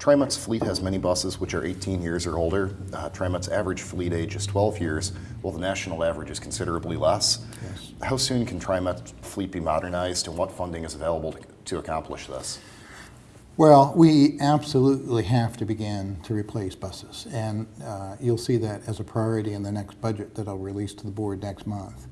TriMet's fleet has many buses which are 18 years or older. Uh, TriMet's average fleet age is 12 years, while the national average is considerably less. Yes. How soon can TriMet fleet be modernized and what funding is available to, to accomplish this? Well, we absolutely have to begin to replace buses, and uh, you'll see that as a priority in the next budget that I'll release to the board next month.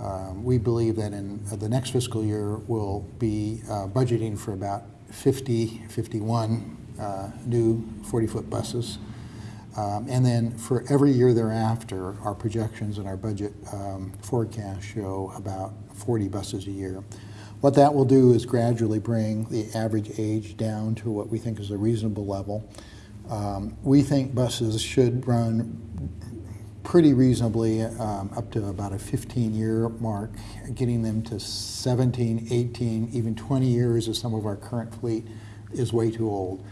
Um, we believe that in uh, the next fiscal year, we'll be uh, budgeting for about 50, 51 uh, new 40-foot buses. Um, and then for every year thereafter, our projections and our budget um, forecast show about 40 buses a year. What that will do is gradually bring the average age down to what we think is a reasonable level. Um, we think buses should run pretty reasonably um, up to about a 15-year mark, getting them to 17, 18, even 20 years of some of our current fleet is way too old.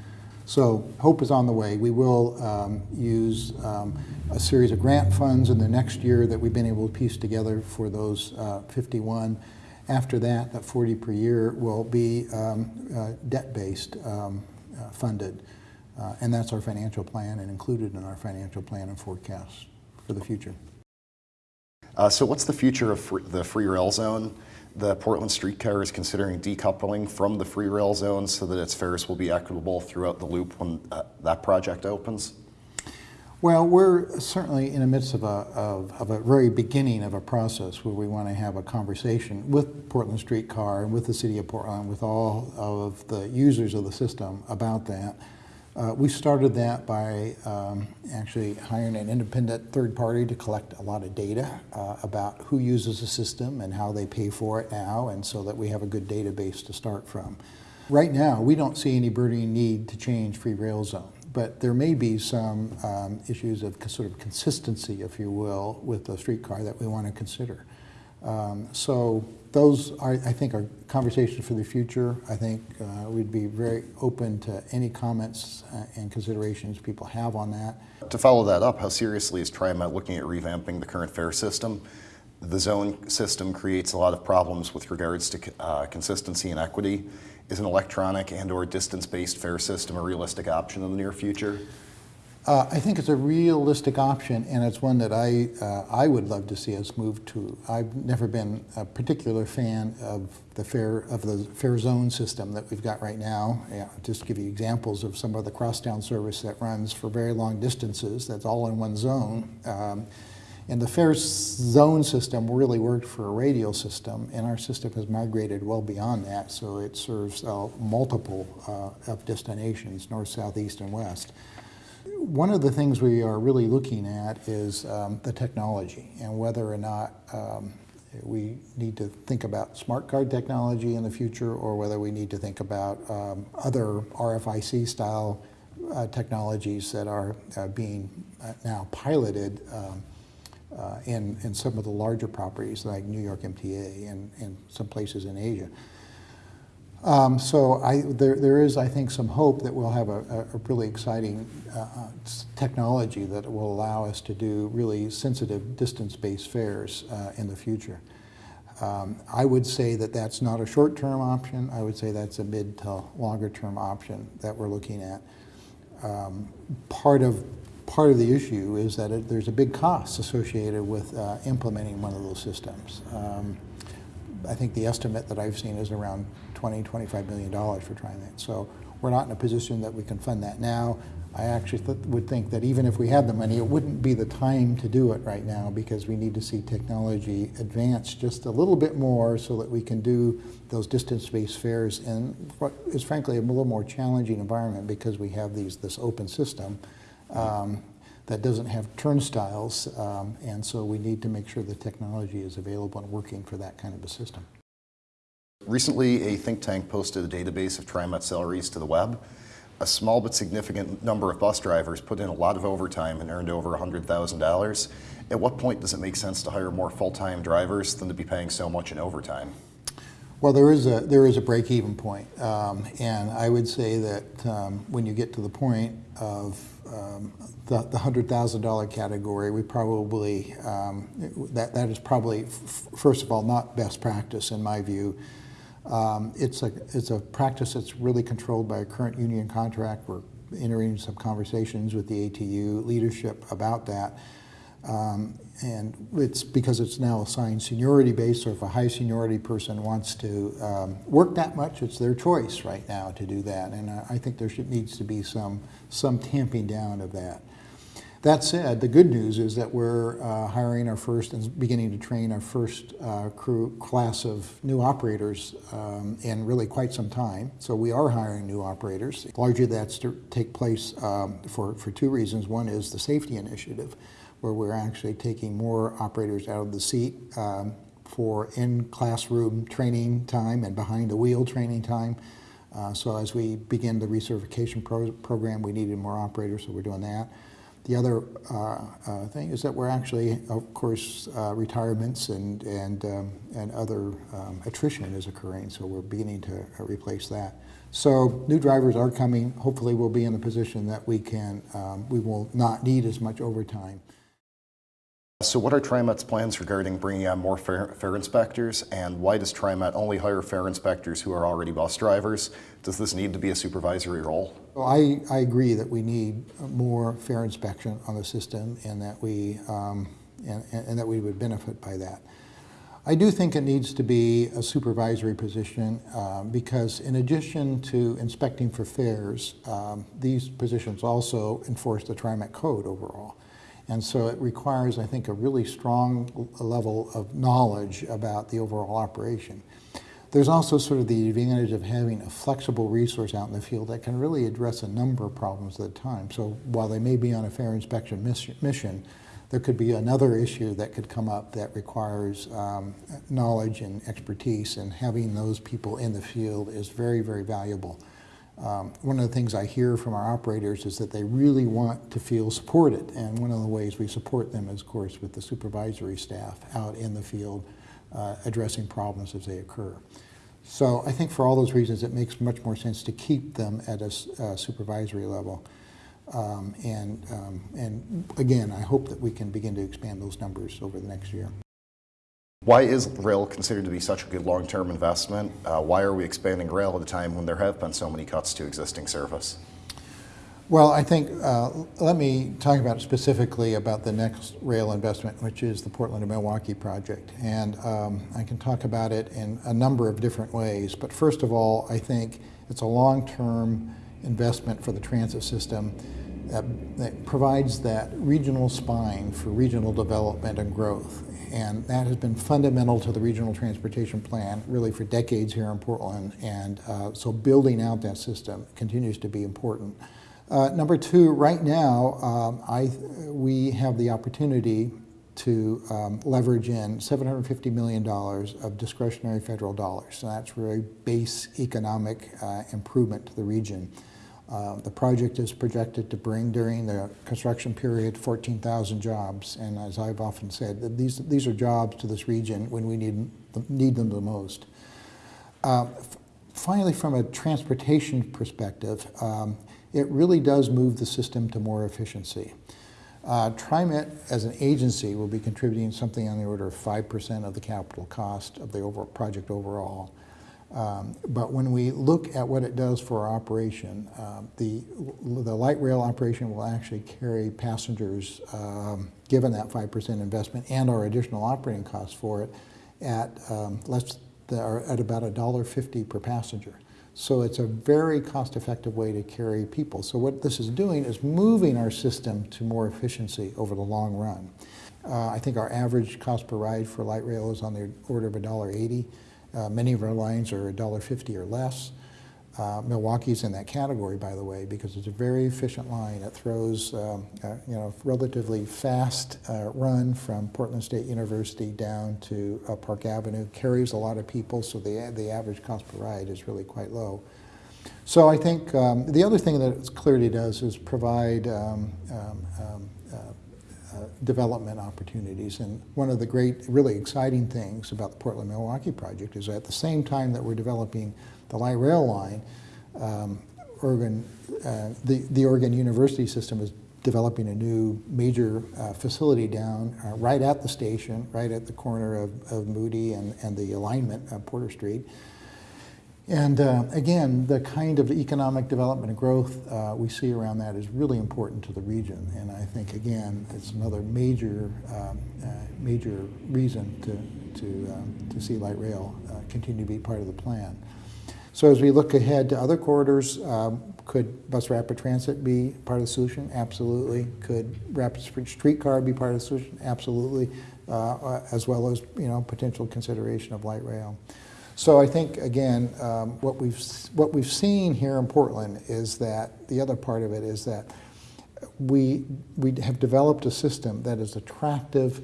So hope is on the way. We will um, use um, a series of grant funds in the next year that we've been able to piece together for those uh, 51. After that, that 40 per year will be um, uh, debt-based um, uh, funded. Uh, and that's our financial plan and included in our financial plan and forecast for the future. Uh, so what's the future of the free rail zone? The Portland Streetcar is considering decoupling from the free rail zone so that its fares will be equitable throughout the loop when uh, that project opens? Well, we're certainly in the midst of a, of, of, a very beginning of a process where we want to have a conversation with Portland Streetcar and with the City of Portland, with all of the users of the system about that. Uh, we started that by um, actually hiring an independent third party to collect a lot of data uh, about who uses the system and how they pay for it now, and so that we have a good database to start from. Right now, we don't see any burning need to change free rail zone, but there may be some um, issues of sort of consistency, if you will, with the streetcar that we want to consider. Um, so those are, I think, are conversations for the future. I think uh, we'd be very open to any comments uh, and considerations people have on that. To follow that up, how seriously is TriMet looking at revamping the current fare system? The zone system creates a lot of problems with regards to uh, consistency and equity. Is an electronic and or distance-based fare system a realistic option in the near future? Uh, I think it's a realistic option, and it's one that I uh, I would love to see us move to. I've never been a particular fan of the fare of the fare zone system that we've got right now. Yeah, just to give you examples of some of the crosstown service that runs for very long distances. That's all in one zone. Um, and the fare zone system really worked for a radial system, and our system has migrated well beyond that, so it serves uh, multiple uh, of destinations, north, south, east, and west. One of the things we are really looking at is um, the technology and whether or not um, we need to think about smart card technology in the future or whether we need to think about um, other RFID style uh, technologies that are uh, being uh, now piloted um, uh, in, in some of the larger properties like New York MTA and, and some places in Asia. Um, so I, there, there is, I think, some hope that we'll have a, a really exciting uh, uh technology that will allow us to do really sensitive distance-based fares uh, in the future. Um, I would say that that's not a short-term option. I would say that's a mid to longer-term option that we're looking at. Um, part of part of the issue is that it, there's a big cost associated with uh, implementing one of those systems. I think the estimate that I've seen is around 20, 25 million dollars for trying that. So we're not in a position that we can fund that now. I actually th would think that even if we had the money, it wouldn't be the time to do it right now because we need to see technology advance just a little bit more so that we can do those distance-based fares in what is frankly a little more challenging environment because we have these this open system. Um, that doesn't have turnstiles, um, and so we need to make sure the technology is available and working for that kind of a system. Recently, a think tank posted a database of TriMet salaries to the web. A small but significant number of bus drivers put in a lot of overtime and earned over $100,000. At what point does it make sense to hire more full-time drivers than to be paying so much in overtime? Well, there is a there is a break-even point, um, and I would say that um, when you get to the point of um, the, the hundred thousand dollar category, we probably um, that that is probably first of all not best practice in my view. Um, it's a it's a practice that's really controlled by a current union contract. We're entering some conversations with the ATU leadership about that. Um, and it's because it's now assigned seniority based, so if a high seniority person wants to um, work that much, it's their choice right now to do that. And I, I think there should, needs to be some, some tamping down of that. That said, the good news is that we're uh, hiring our first and beginning to train our first uh, crew class of new operators um, in really quite some time. So we are hiring new operators. Largely that's to take place um, for, for two reasons. One is the safety initiative, where we're actually taking more operators out of the seat um, for in-classroom training time and behind-the-wheel training time. Uh, so as we begin the recertification pro program, we needed more operators, so we're doing that. The other uh, uh, thing is that we're actually, of course, uh, retirements and and um, and other um, attrition is occurring, so we're beginning to uh, replace that. So new drivers are coming. Hopefully, we'll be in a position that we can um, we will not need as much overtime. So what are TriMet's plans regarding bringing on more fare, fare inspectors, and why does TriMet only hire fare inspectors who are already bus drivers? Does this need to be a supervisory role? Well, I, I agree that we need more fare inspection on the system and that we um, and, and that we would benefit by that. I do think it needs to be a supervisory position uh, because in addition to inspecting for fares, um, these positions also enforce the TriMet code overall. And so it requires, I think, a really strong level of knowledge about the overall operation. There's also sort of the advantage of having a flexible resource out in the field that can really address a number of problems at a time. So while they may be on a fare inspection mission, there could be another issue that could come up that requires um, knowledge and expertise, and having those people in the field is very, very valuable. Um, one of the things I hear from our operators is that they really want to feel supported, and one of the ways we support them is, of course, with the supervisory staff out in the field uh, addressing problems as they occur. So I think for all those reasons, it makes much more sense to keep them at a uh, supervisory level. Um, and, um, and again, I hope that we can begin to expand those numbers over the next year. Why is rail considered to be such a good long-term investment? Uh, why are we expanding rail at a time when there have been so many cuts to existing service? Well, I think, uh, let me talk about specifically about the next rail investment, which is the Portland to Milwaukie project. And um, I can talk about it in a number of different ways. But first of all, I think it's a long-term investment for the transit system that, that provides that regional spine for regional development and growth. And that has been fundamental to the regional transportation plan really for decades here in Portland. And uh, so building out that system continues to be important. Uh, number two, right now, um, I, we have the opportunity to um, leverage in $750 million of discretionary federal dollars. So that's really base economic uh, improvement to the region. Uh, the project is projected to bring during the construction period 14,000 jobs, and as I've often said, these, these are jobs to this region when we need, need them the most. Uh, finally, from a transportation perspective, um, it really does move the system to more efficiency. Uh, TriMet as an agency will be contributing something on the order of 5% of the capital cost of the over project overall. Um, but when we look at what it does for our operation, uh, the, the light rail operation will actually carry passengers, um, given that 5% investment and our additional operating costs for it, at um, less the, at about $1.50 per passenger. So it's a very cost-effective way to carry people. So what this is doing is moving our system to more efficiency over the long run. Uh, I think our average cost per ride for light rail is on the order of $1.80. Uh, many of our lines are $1.50 or less. Uh, Milwaukie's in that category, by the way, because it's a very efficient line. It throws, um, uh, you know, relatively fast uh, run from Portland State University down to uh, Park Avenue, carries a lot of people, so the, the average cost per ride is really quite low. So I think um, the other thing that it clearly does is provide um, um, um uh, development opportunities. And one of the great, really exciting things about the Portland-Milwaukie project is at the same time that we're developing the light rail line, um, Oregon, uh, the, the Oregon University system is developing a new major uh, facility down uh, right at the station, right at the corner of, of Moody and, and the alignment of Porter Street. And uh, again, the kind of economic development and growth uh, we see around that is really important to the region. And I think, again, it's another major, um, uh, major reason to, to, um, to see light rail uh, continue to be part of the plan. So as we look ahead to other corridors, um, could bus rapid transit be part of the solution? Absolutely. Could rapid streetcar be part of the solution? Absolutely. Uh, as well as you know potential consideration of light rail. So I think again, um, what we've what we've seen here in Portland is that the other part of it is that we we have developed a system that is attractive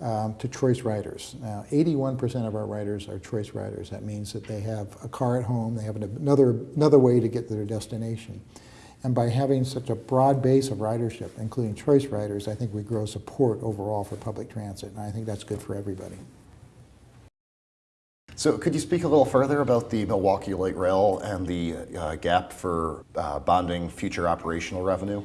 um, to choice riders. Now, 81% of our riders are choice riders. That means that they have a car at home, they have another, another way to get to their destination. And by having such a broad base of ridership, including choice riders, I think we grow support overall for public transit, and I think that's good for everybody. So could you speak a little further about the Milwaukie Light Rail and the uh, gap for uh, bonding future operational revenue?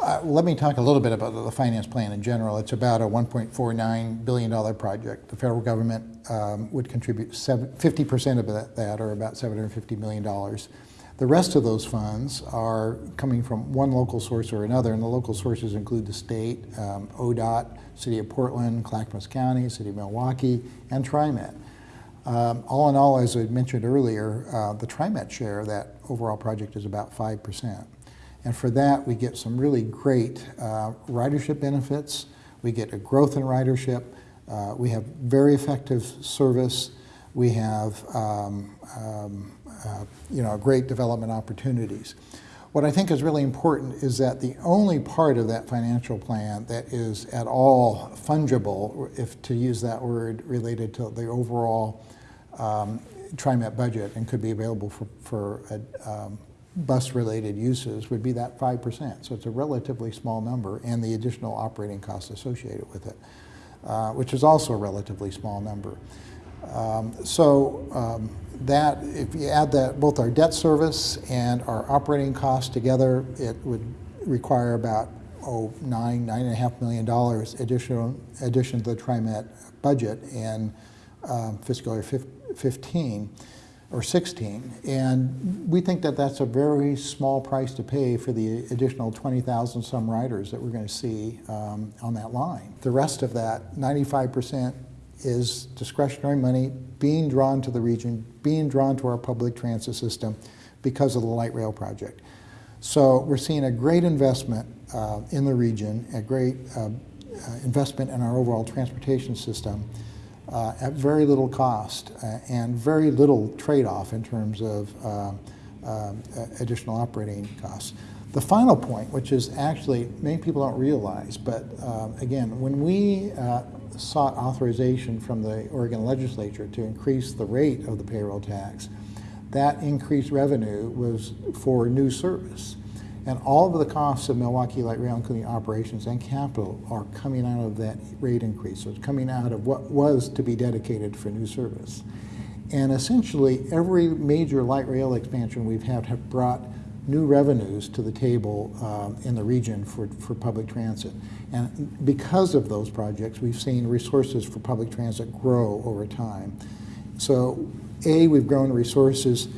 Uh, let me talk a little bit about the finance plan in general. It's about a $1.49 billion project. The federal government um, would contribute 50% of that, that, or about $750 million. The rest of those funds are coming from one local source or another, and the local sources include the state, um, ODOT, City of Portland, Clackamas County, City of Milwaukie, and TriMet. Um, all in all, as I mentioned earlier, uh, the TriMet share of that overall project is about 5%. And for that, we get some really great uh, ridership benefits. We get a growth in ridership. Uh, we have very effective service. We have um, um, uh, you know, great development opportunities. What I think is really important is that the only part of that financial plan that is at all fungible, if to use that word, related to the overall um, TriMet budget and could be available for, for a, um, bus-related uses would be that 5%. So it's a relatively small number and the additional operating costs associated with it, uh, which is also a relatively small number. Um, so um, that, if you add that, both our debt service and our operating costs together, it would require about oh, nine, nine and a half million dollars additional addition to the TriMet budget in um, fiscal year 15 or 16. And we think that that's a very small price to pay for the additional 20,000 some riders that we're going to see um, on that line. The rest of that, 95% is discretionary money being drawn to the region, being drawn to our public transit system because of the light rail project. So we're seeing a great investment uh, in the region, a great uh, uh investment in our overall transportation system uh, at very little cost uh, and very little trade-off in terms of uh, uh, additional operating costs. The final point, which is actually many people don't realize, but um, again, when we uh, sought authorization from the Oregon legislature to increase the rate of the payroll tax, that increased revenue was for new service. And all of the costs of Milwaukie Light Rail, including operations and capital, are coming out of that rate increase. So it's coming out of what was to be dedicated for new service. And essentially, every major light rail expansion we've had have brought new revenues to the table um, in the region for, for public transit. And because of those projects, we've seen resources for public transit grow over time. So A, we've grown resources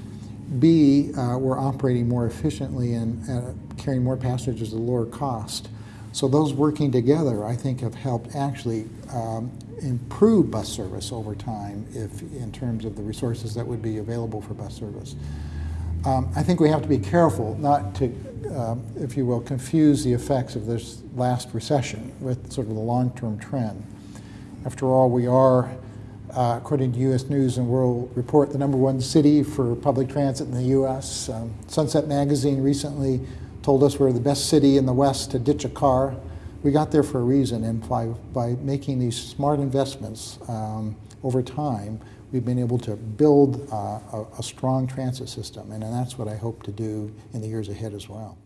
B, uh, we're operating more efficiently and uh, carrying more passengers at a lower cost. So those working together, I think, have helped actually um, improve bus service over time if, in terms of the resources that would be available for bus service. Um, I think we have to be careful not to, um, if you will, confuse the effects of this last recession with sort of the long-term trend. After all, we are uh, according to U.S. News and World Report, the number one city for public transit in the U.S. Um, Sunset Magazine recently told us we're the best city in the West to ditch a car. We got there for a reason, and by, by making these smart investments um, over time, we've been able to build uh, a, a strong transit system, and, and that's what I hope to do in the years ahead as well.